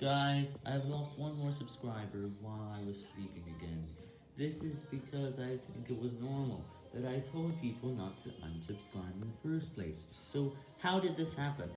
Guys, I've lost one more subscriber while I was sleeping again. This is because I think it was normal that I told people not to unsubscribe in the first place. So, how did this happen?